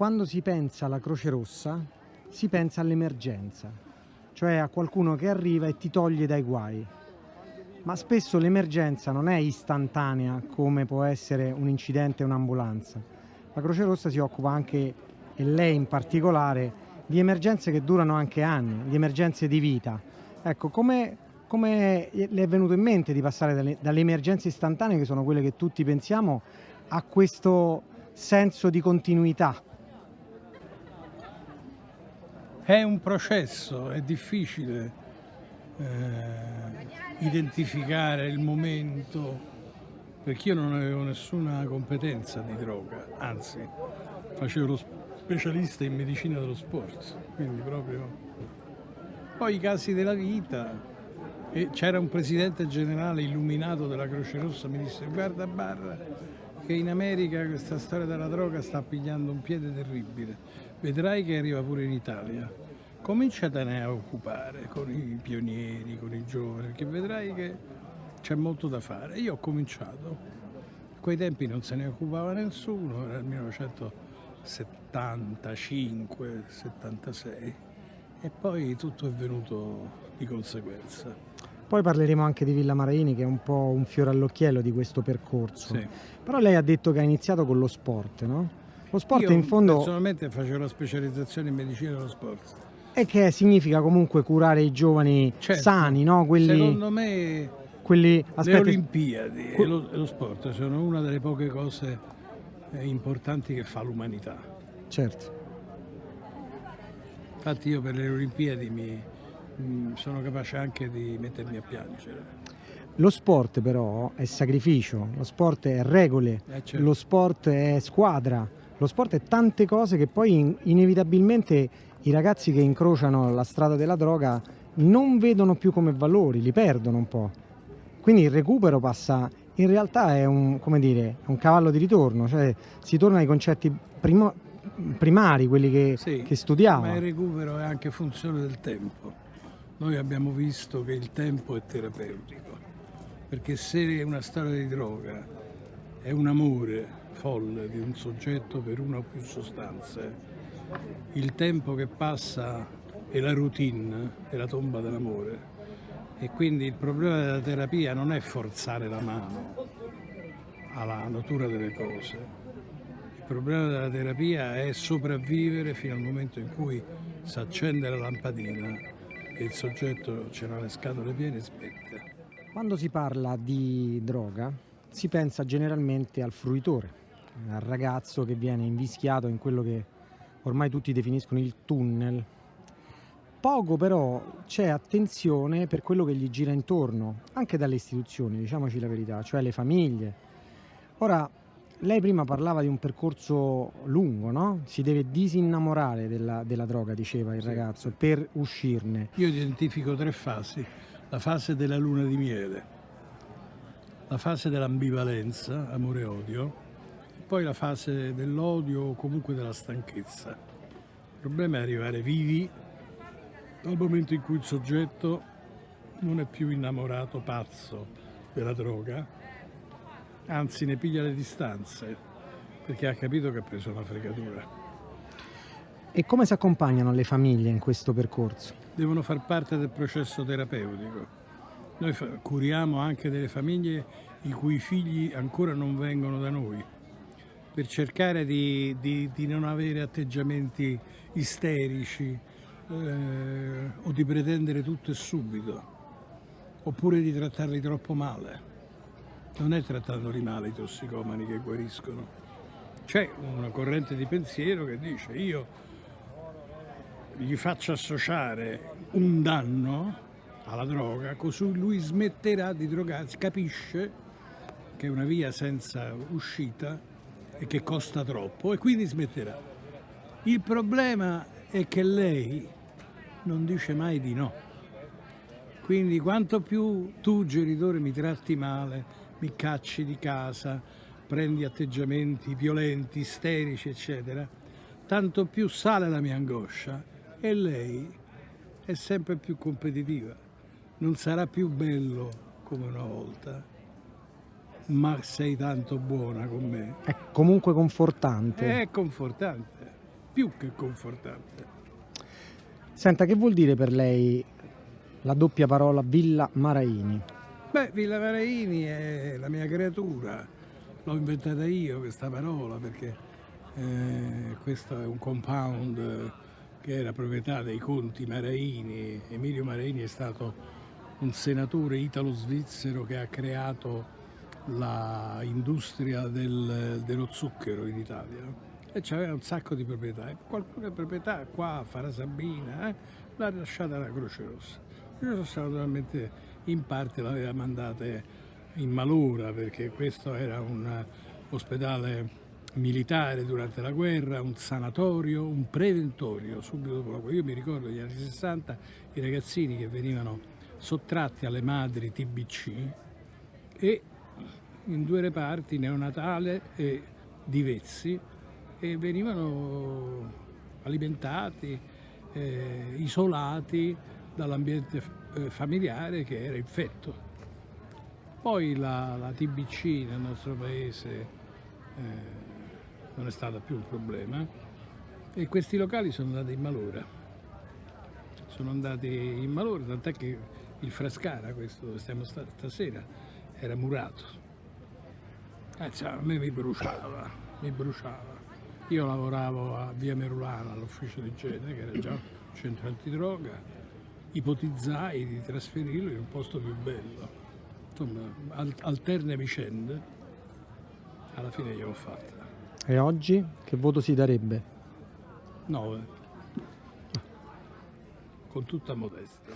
quando si pensa alla Croce Rossa si pensa all'emergenza, cioè a qualcuno che arriva e ti toglie dai guai. Ma spesso l'emergenza non è istantanea come può essere un incidente o un'ambulanza. La Croce Rossa si occupa anche, e lei in particolare, di emergenze che durano anche anni, di emergenze di vita. Ecco, come, come le è venuto in mente di passare dalle, dalle emergenze istantanee, che sono quelle che tutti pensiamo, a questo senso di continuità? È un processo, è difficile eh, identificare il momento, perché io non avevo nessuna competenza di droga, anzi facevo lo specialista in medicina dello sport, quindi proprio... Poi i casi della vita, c'era un presidente generale illuminato della Croce Rossa, mi disse guarda Barra che in America questa storia della droga sta pigliando un piede terribile, vedrai che arriva pure in Italia. Cominciatene a occupare con i pionieri, con i giovani, perché vedrai che c'è molto da fare. Io ho cominciato, a quei tempi non se ne occupava nessuno, era il 1975, 76 e poi tutto è venuto di conseguenza. Poi parleremo anche di Villa Maraini che è un po' un fiore all'occhiello di questo percorso. Sì. Però lei ha detto che ha iniziato con lo sport, no? Lo sport Io in fondo personalmente facevo la specializzazione in medicina dello sport. è che significa comunque curare i giovani Certo. sani, no? Quelli, Secondo me quelli le aspetti, Olimpiadi e lo, e lo sport sono una delle poche cose eh, importanti che fa l'umanità. certo. Infatti io per le Olimpiadi mi, mm, sono capace anche di mettermi a piangere. Lo sport però è sacrificio, lo sport è regole, Eh, certo. lo sport è squadra, lo sport è tante cose che poi in- inevitabilmente i ragazzi che incrociano la strada della droga non vedono più come valori, li perdono un po'. Quindi il recupero passa, in realtà è un, come dire, un cavallo di ritorno, cioè si torna ai concetti primo- primari, quelli che, Sì, che studiava. Ma il recupero è anche funzione del tempo. Noi abbiamo visto che il tempo è terapeutico, perché se una storia di droga è un amore folle di un soggetto per una o più sostanze, il tempo che passa è la routine, è la tomba dell'amore. E quindi il problema della terapia non è forzare la mano alla natura delle cose, il problema della terapia è sopravvivere fino al momento in cui si accende la lampadina e il soggetto ce l'ha le scatole piene e smette. Quando si parla di droga si pensa generalmente al fruitore, al ragazzo che viene invischiato in quello che ormai tutti definiscono il tunnel. Poco però c'è attenzione per quello che gli gira intorno, anche dalle istituzioni, diciamoci la verità, cioè le famiglie. Ora, lei prima parlava di un percorso lungo, no? Si deve disinnamorare della, della droga, diceva il Sì. ragazzo, per uscirne. Io identifico tre fasi. La fase della luna di miele, la fase dell'ambivalenza, amore e odio, e poi la fase dell'odio o comunque della stanchezza. Il problema è arrivare vivi dal momento in cui il soggetto non è più innamorato, pazzo della droga, anzi ne piglia le distanze perché ha capito che ha preso una fregatura. E come si accompagnano le famiglie in questo percorso? devono far parte del processo terapeutico. Noi curiamo anche delle famiglie i cui figli ancora non vengono da noi, per cercare di, di- di non avere atteggiamenti isterici eh, o di pretendere tutto e subito, oppure di trattarli troppo male. Non è trattandoli male i tossicomani che guariscono. C'è una corrente di pensiero che dice io gli faccio associare un danno alla droga, così lui smetterà di drogarsi, capisce che è una via senza uscita e che costa troppo e quindi smetterà. Il problema è che lei non dice mai di no. Quindi quanto più tu genitore mi tratti male, mi cacci di casa, prendi atteggiamenti violenti, isterici, eccetera, tanto più sale la mia angoscia e lei è sempre più competitiva. Non sarà più bello come una volta, ma sei tanto buona con me. È comunque confortante. È confortante. più che confortante. Senta, che vuol dire per lei la doppia parola Villa Maraini? Beh, Villa Maraini è la mia creatura, l'ho inventata io questa parola perché eh, questo è un compound che era proprietà dei conti Maraini. Emilio Maraini è stato un senatore italo-svizzero che ha creato l'industria del, dello zucchero in Italia e c'aveva un sacco di proprietà qualcuna proprietà qua a Farasabina eh, l'ha lasciata la Croce Rossa. La Croce Rossa naturalmente in parte l'aveva mandata in malora perché questo era un ospedale militare durante la guerra, un sanatorio, un preventorio subito dopo la guerra. Io mi ricordo negli anni 60 i ragazzini che venivano sottratti alle madri TBC e in due reparti, neonatale e di Vezzi, e venivano alimentati, eh, isolati dall'ambiente eh, familiare che era infetto. Poi la, la TBC nel nostro paese eh, non è stata più un problema e questi locali sono andati in malora. Sono andati in malora, tant'è che il Frascara, questo dove stiamo stasera, era murato. Eh, cioè, a me mi bruciava, mi bruciava. Io lavoravo a Via Merulana, all'ufficio di igiene, che era già un centro antidroga, ipotizzai di trasferirlo in un posto più bello. Insomma, alterne vicende, alla fine gliel'ho fatta. E oggi che voto si darebbe? 9. Con tutta modestia.